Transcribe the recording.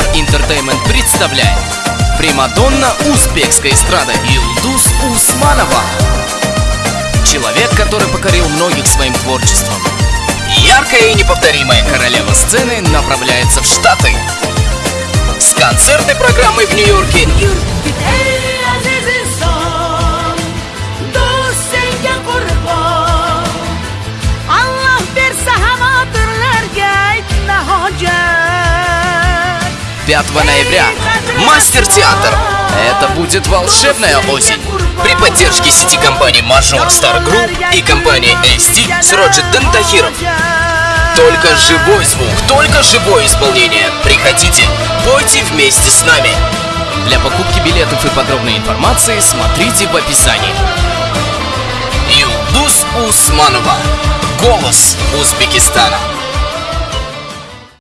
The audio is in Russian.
Star Entertainment представляет Примадонна узбекской эстрады Юлдус Усманова. Человек, который покорил многих своим творчеством. Яркая и неповторимая королева сцены направляется в Штаты. С концертной программой в Нью-Йорке. Yurt 5 ноября. Мастер Театр. Это будет волшебная осень. При поддержке сети компаний Major Star Group и компании ST с Роджет Дантахиров Только живой звук, только живое исполнение. Приходите, пойте вместе с нами. Для покупки билетов и подробной информации смотрите в описании. Юлдус Усманова. Голос Узбекистана